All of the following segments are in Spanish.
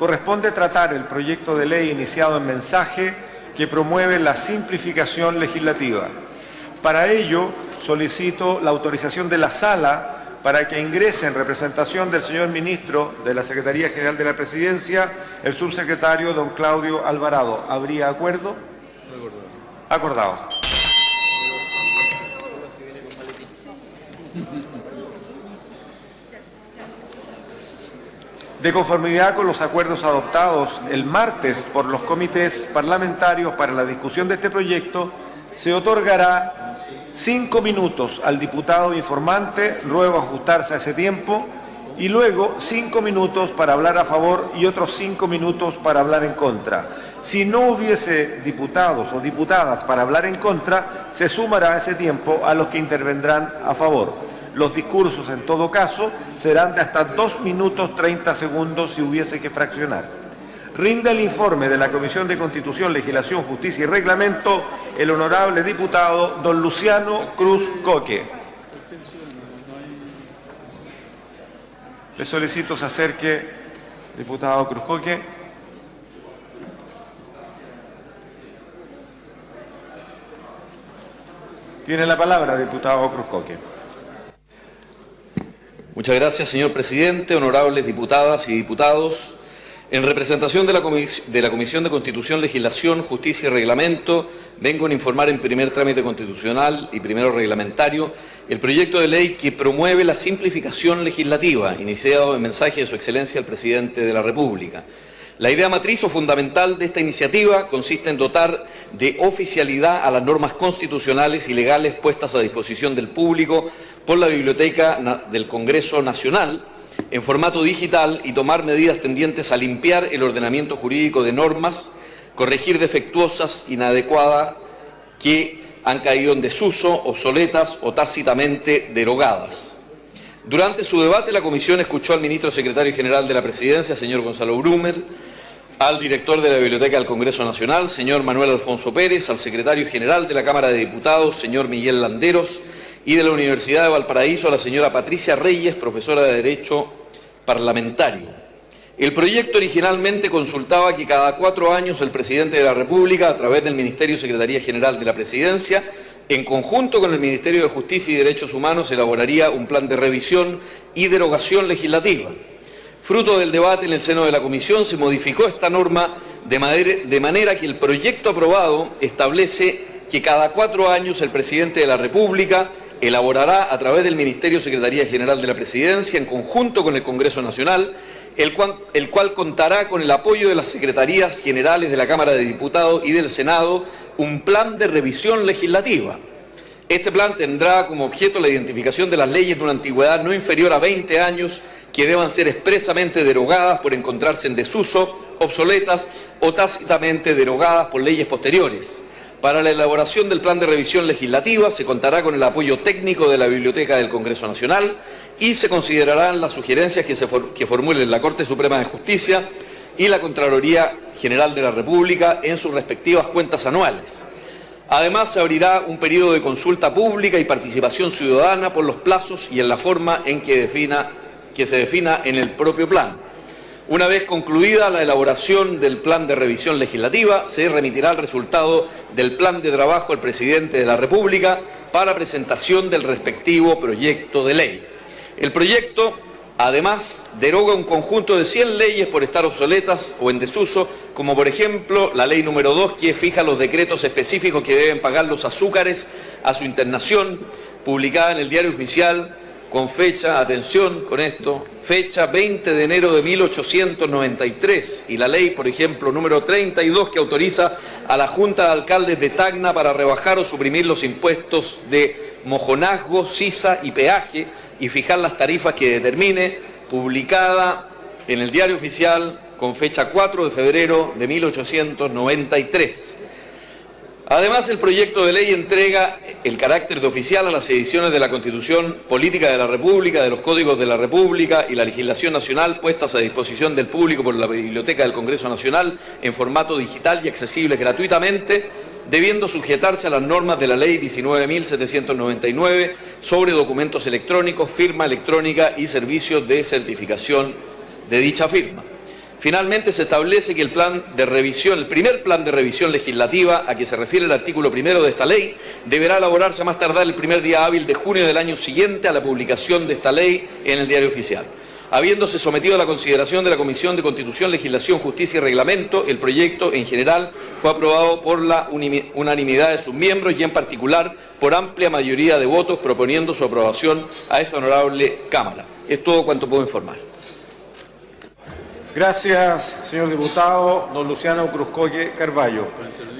corresponde tratar el proyecto de ley iniciado en mensaje que promueve la simplificación legislativa. Para ello, solicito la autorización de la sala para que ingrese en representación del señor ministro de la Secretaría General de la Presidencia, el subsecretario don Claudio Alvarado. ¿Habría acuerdo? Acordado. De conformidad con los acuerdos adoptados el martes por los comités parlamentarios para la discusión de este proyecto, se otorgará cinco minutos al diputado informante, luego ajustarse a ese tiempo, y luego cinco minutos para hablar a favor y otros cinco minutos para hablar en contra. Si no hubiese diputados o diputadas para hablar en contra, se sumará ese tiempo a los que intervendrán a favor. Los discursos, en todo caso, serán de hasta dos minutos 30 segundos si hubiese que fraccionar. Rinde el informe de la Comisión de Constitución, Legislación, Justicia y Reglamento el honorable diputado don Luciano Cruz Coque. Le solicito se acerque, diputado Cruz Coque. Tiene la palabra, diputado Cruz Coque. Muchas gracias, señor presidente, honorables diputadas y diputados. En representación de la, de la, Comisión de Constitución, Legislación, Justicia y Reglamento, vengo a informar en primer trámite constitucional y primero reglamentario el proyecto de ley que promueve la simplificación legislativa, iniciado en mensaje de Su Excelencia el Presidente de la República. La idea matriz o fundamental de esta iniciativa consiste en dotar de oficialidad a las normas constitucionales y legales puestas a disposición del público por la Biblioteca del Congreso Nacional en formato digital y tomar medidas tendientes a limpiar el ordenamiento jurídico de normas, corregir defectuosas, inadecuadas, que han caído en desuso, obsoletas o tácitamente derogadas. Durante su debate, la Comisión escuchó al ministro secretario general de la Presidencia, señor Gonzalo Brumer, al director de la Biblioteca del Congreso Nacional, señor Manuel Alfonso Pérez, al secretario general de la Cámara de Diputados, señor Miguel Landeros, y de la Universidad de Valparaíso a la señora Patricia Reyes, profesora de Derecho Parlamentario. El proyecto originalmente consultaba que cada cuatro años el presidente de la República, a través del Ministerio Secretaría General de la Presidencia, en conjunto con el Ministerio de Justicia y Derechos Humanos, elaboraría un plan de revisión y derogación legislativa. Fruto del debate en el seno de la Comisión, se modificó esta norma de manera que el proyecto aprobado establece que cada cuatro años el presidente de la República elaborará a través del Ministerio Secretaría General de la Presidencia, en conjunto con el Congreso Nacional, el cual, contará con el apoyo de las Secretarías Generales de la Cámara de Diputados y del Senado, un plan de revisión legislativa. Este plan tendrá como objeto la identificación de las leyes de una antigüedad no inferior a 20 años que deban ser expresamente derogadas por encontrarse en desuso, obsoletas o tácitamente derogadas por leyes posteriores para la elaboración del plan de revisión legislativa se contará con el apoyo técnico de la Biblioteca del Congreso Nacional y se considerarán las sugerencias que, se formulen la Corte Suprema de Justicia y la Contraloría General de la República en sus respectivas cuentas anuales. Además, se abrirá un periodo de consulta pública y participación ciudadana por los plazos y en la forma en que se defina en el propio plan. Una vez concluida la elaboración del plan de revisión legislativa, se remitirá el resultado del plan de trabajo al presidente de la República para presentación del respectivo proyecto de ley. El proyecto, además, deroga un conjunto de 100 leyes por estar obsoletas o en desuso, como por ejemplo la ley número 2, que fija los decretos específicos que deben pagar los azúcares a su internación, publicada en el Diario Oficial con fecha, atención con esto, fecha 20 de enero de 1893 y la ley, por ejemplo, número 32 que autoriza a la Junta de Alcaldes de Tacna para rebajar o suprimir los impuestos de mojonazgo, sisa y peaje y fijar las tarifas que determine, publicada en el Diario Oficial con fecha 4 de febrero de 1893. Además, el proyecto de ley entrega el carácter de oficial a las ediciones de la Constitución Política de la República, de los Códigos de la República y la legislación nacional puestas a disposición del público por la Biblioteca del Congreso Nacional en formato digital y accesible gratuitamente, debiendo sujetarse a las normas de la Ley 19.799 sobre documentos electrónicos, firma electrónica y servicios de certificación de dicha firma. Finalmente, se establece que el plan de revisión, el primer plan de revisión legislativa a que se refiere el artículo primero de esta ley, deberá elaborarse a más tardar el primer día hábil de junio del año siguiente a la publicación de esta ley en el diario oficial. Habiéndose sometido a la consideración de la Comisión de Constitución, Legislación, Justicia y Reglamento, el proyecto en general fue aprobado por la unanimidad de sus miembros y en particular por amplia mayoría de votos proponiendo su aprobación a esta honorable Cámara. Es todo cuanto puedo informar. Gracias, señor diputado. Don Luciano Cruzcoye Carballo.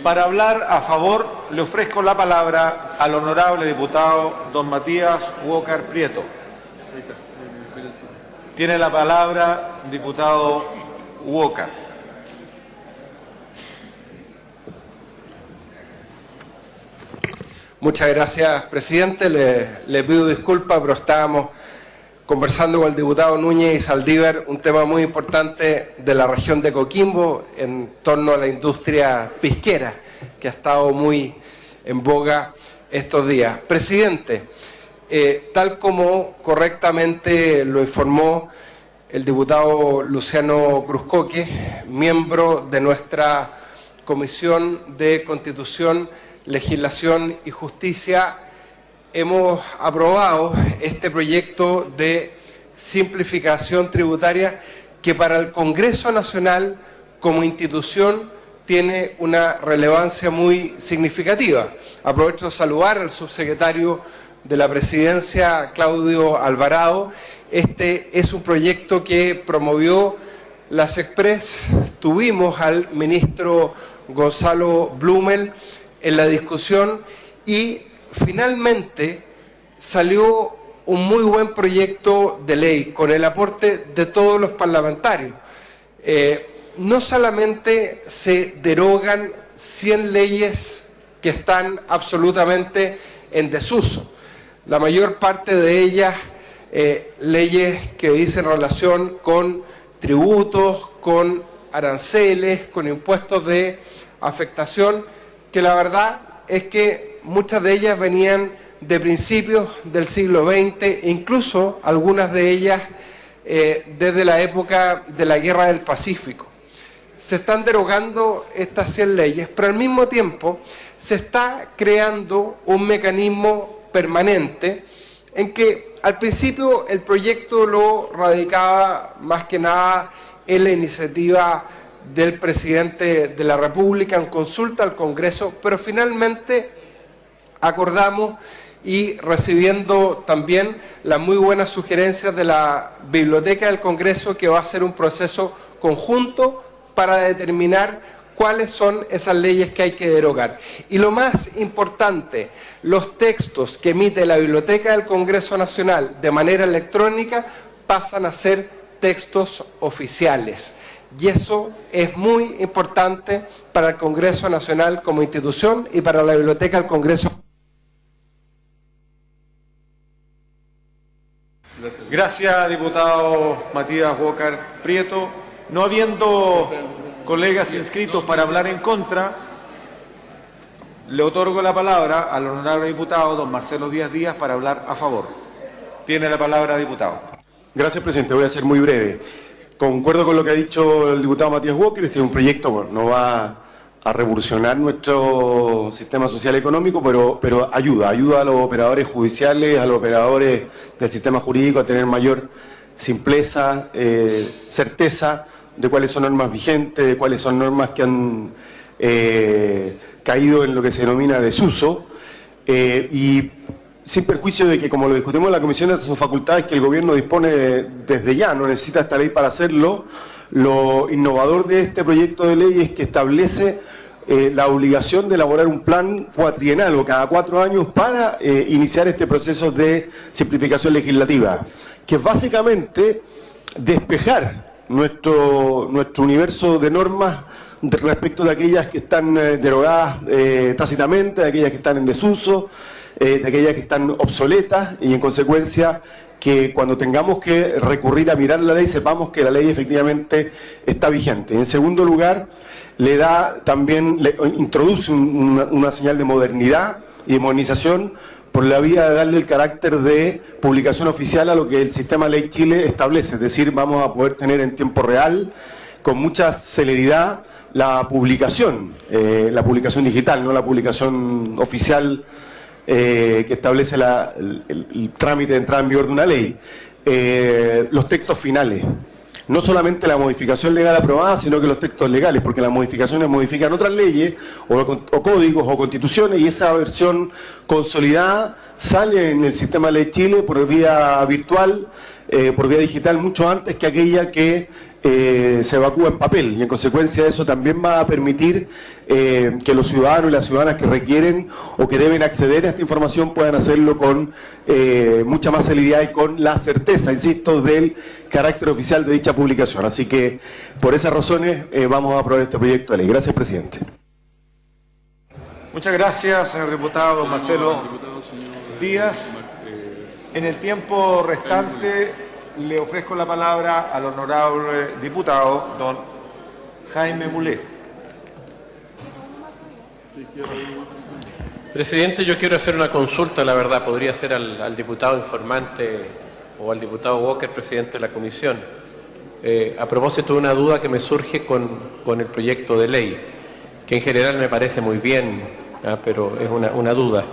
Para hablar a favor, le ofrezco la palabra al honorable diputado don Matías Walker Prieto. Tiene la palabra diputado Walker. Muchas gracias, presidente. Le, le pido disculpas, pero estábamos conversando con el diputado Núñez y Saldívar un tema muy importante de la región de Coquimbo en torno a la industria pisquera, que ha estado muy en boga estos días. Presidente, eh, tal como correctamente lo informó el diputado Luciano Cruzcoque, miembro de nuestra Comisión de Constitución, Legislación y Justicia, hemos aprobado este proyecto de simplificación tributaria que para el Congreso Nacional como institución tiene una relevancia muy significativa. Aprovecho de saludar al subsecretario de la Presidencia, Claudio Alvarado. Este es un proyecto que promovió las Express. Tuvimos al ministro Gonzalo Blumel en la discusión y finalmente salió un muy buen proyecto de ley con el aporte de todos los parlamentarios. Eh, no solamente se derogan 100 leyes que están absolutamente en desuso, la mayor parte de ellas eh, leyes que dicen relación con tributos, con aranceles, con impuestos de afectación, que la verdad es que muchas de ellas venían de principios del siglo XX, incluso algunas de ellas eh, desde la época de la Guerra del Pacífico. Se están derogando estas 100 leyes, pero al mismo tiempo se está creando un mecanismo permanente en que al principio el proyecto lo radicaba más que nada en la iniciativa del presidente de la República en consulta al Congreso, pero finalmente acordamos y recibiendo también las muy buenas sugerencias de la Biblioteca del Congreso que va a ser un proceso conjunto para determinar cuáles son esas leyes que hay que derogar. Y lo más importante, los textos que emite la Biblioteca del Congreso Nacional de manera electrónica pasan a ser textos oficiales. Y eso es muy importante para el Congreso Nacional como institución y para la Biblioteca del Congreso Gracias, diputado Matías Walker Prieto. No habiendo colegas inscritos para hablar en contra, le otorgo la palabra al honorable diputado don Marcelo Díaz Díaz para hablar a favor. Tiene la palabra, diputado. Gracias, presidente. Voy a ser muy breve. Concuerdo con lo que ha dicho el diputado Matías Walker. Este es un proyecto, no va a revolucionar nuestro sistema social económico, pero, pero ayuda, ayuda a los operadores judiciales, a los operadores del sistema jurídico a tener mayor simpleza, eh, certeza de cuáles son normas vigentes, de cuáles son normas que han eh, caído en lo que se denomina desuso, eh, y sin perjuicio de que, como lo discutimos en la Comisión, estas son facultades que el Gobierno dispone desde ya, no necesita esta ley para hacerlo, lo innovador de este proyecto de ley es que establece eh, la obligación de elaborar un plan cuatrienal o cada cuatro años para eh, iniciar este proceso de simplificación legislativa, que es básicamente despejar nuestro, nuestro universo de normas respecto de aquellas que están eh, derogadas tácitamente, de aquellas que están en desuso, de aquellas que están obsoletas y en consecuencia que cuando tengamos que recurrir a mirar la ley sepamos que la ley efectivamente está vigente. En segundo lugar, le da también, le introduce una, señal de modernidad y de modernización por la vía de darle el carácter de publicación oficial a lo que el sistema Ley Chile establece, es decir, vamos a poder tener en tiempo real con mucha celeridad la publicación, eh, la publicación digital, no la publicación oficial eh, que establece el, trámite de entrada en vigor de una ley. Eh, los textos finales no solamente la modificación legal aprobada, sino que los textos legales, porque las modificaciones modifican otras leyes o, códigos o constituciones y esa versión consolidada sale en el sistema de ley Chile por vía virtual, eh, por vía digital, mucho antes que aquella que eh, se evacúa en papel y en consecuencia eso también va a permitir eh, que los ciudadanos y las ciudadanas que requieren o que deben acceder a esta información puedan hacerlo con mucha más celeridad y con la certeza, insisto, del carácter oficial de dicha publicación. Así que por esas razones vamos a aprobar este proyecto de ley. Gracias, presidente. Muchas gracias, señor diputado Marcelo Díaz. En el tiempo restante le ofrezco la palabra al honorable diputado, don Jaime Mulé. Presidente, yo quiero hacer una consulta, la verdad, podría ser al, diputado informante o al diputado Walker, presidente de la comisión. Eh, a propósito de una duda que me surge con, el proyecto de ley, que en general me parece muy bien, ¿ah? pero es una duda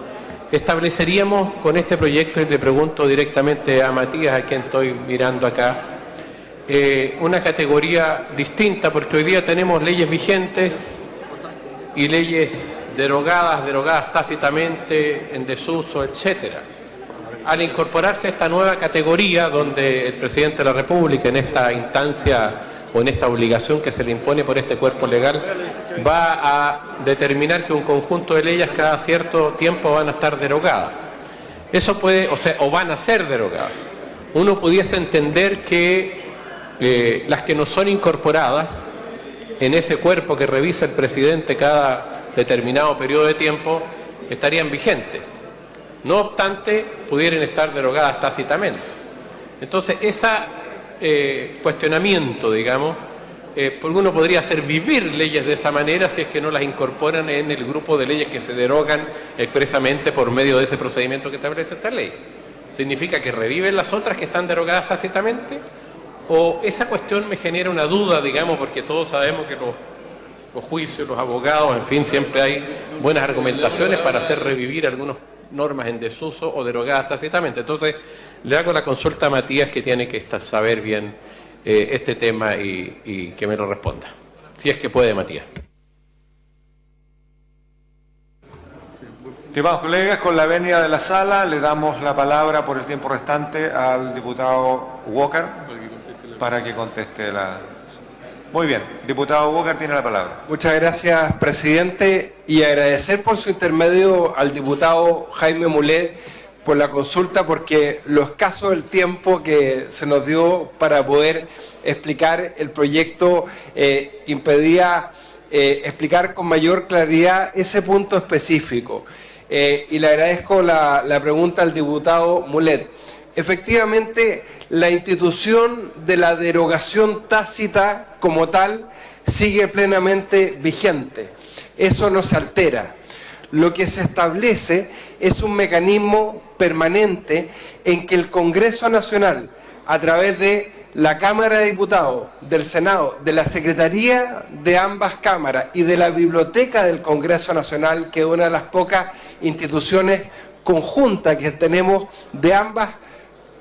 estableceríamos con este proyecto, y le pregunto directamente a Matías, a quien estoy mirando acá, eh, una categoría distinta, porque hoy día tenemos leyes vigentes y leyes derogadas, derogadas tácitamente, en desuso, etcétera. Al incorporarse esta nueva categoría, donde el presidente de la República, en esta instancia o en esta obligación que se le impone por este cuerpo legal, va a determinar que un conjunto de leyes cada cierto tiempo van a estar derogadas. Eso puede, o sea, o van a ser derogadas. Uno pudiese entender que eh, las que no son incorporadas en ese cuerpo que revisa el presidente cada determinado periodo de tiempo estarían vigentes. No obstante, pudieran estar derogadas tácitamente. Entonces, ese eh, cuestionamiento, digamos, eh, uno podría hacer vivir leyes de esa manera si es que no las incorporan en el grupo de leyes que se derogan expresamente por medio de ese procedimiento que establece esta ley. ¿Significa que reviven las otras que están derogadas tácitamente? ¿O esa cuestión me genera una duda, digamos, porque todos sabemos que los, los juicios, los abogados, en fin, siempre hay buenas argumentaciones para hacer revivir algunas normas en desuso o derogadas tácitamente? Entonces, le hago la consulta a Matías que tiene que saber bien eh, este tema y, que me lo responda. Si es que puede, Matías. Estimados colegas, con la venia de la sala le damos la palabra por el tiempo restante al diputado Walker para que conteste la... Muy bien, diputado Walker tiene la palabra. Muchas gracias, presidente, y agradecer por su intermedio al diputado Jaime Mulet por la consulta porque lo escaso del tiempo que se nos dio para poder explicar el proyecto eh, impedía eh, explicar con mayor claridad ese punto específico. Eh, y le agradezco la, la pregunta al diputado Mulet. Efectivamente, la institución de la derogación tácita como tal sigue plenamente vigente. Eso no se altera. Lo que se establece es un mecanismo permanente en que el Congreso Nacional, a través de la Cámara de Diputados, del Senado, de la Secretaría de ambas cámaras y de la Biblioteca del Congreso Nacional, que es una de las pocas instituciones conjuntas que tenemos de ambas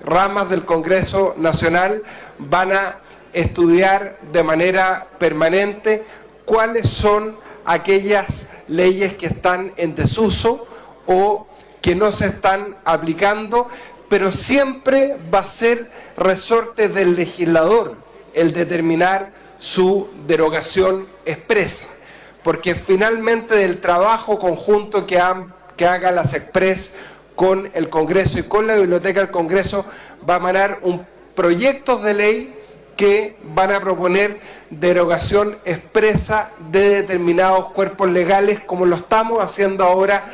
ramas del Congreso Nacional, van a estudiar de manera permanente cuáles son aquellas leyes que están en desuso o que no se están aplicando, pero siempre va a ser resorte del legislador el determinar su derogación expresa, porque finalmente del trabajo conjunto que, que haga las Express con el Congreso y con la Biblioteca del Congreso va a manar un proyectos de ley que van a proponer derogación expresa de determinados cuerpos legales como lo estamos haciendo ahora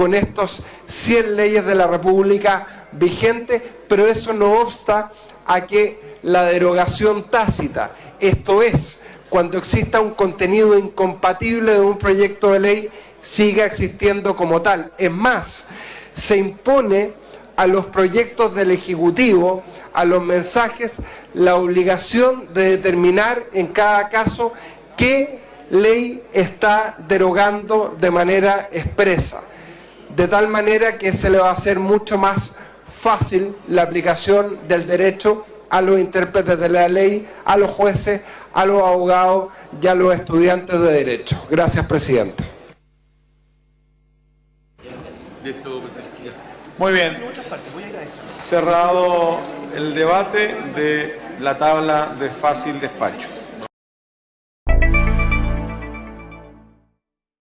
con estos 100 leyes de la República vigentes, pero eso no obsta a que la derogación tácita, esto es, cuando exista un contenido incompatible de un proyecto de ley, siga existiendo como tal. Es más, se impone a los proyectos del Ejecutivo, a los mensajes, la obligación de determinar en cada caso qué ley está derogando de manera expresa, de tal manera que se le va a hacer mucho más fácil la aplicación del derecho a los intérpretes de la ley, a los jueces, a los abogados y a los estudiantes de derecho. Gracias, presidente. Muy bien. Cerrado el debate de la tabla de fácil despacho.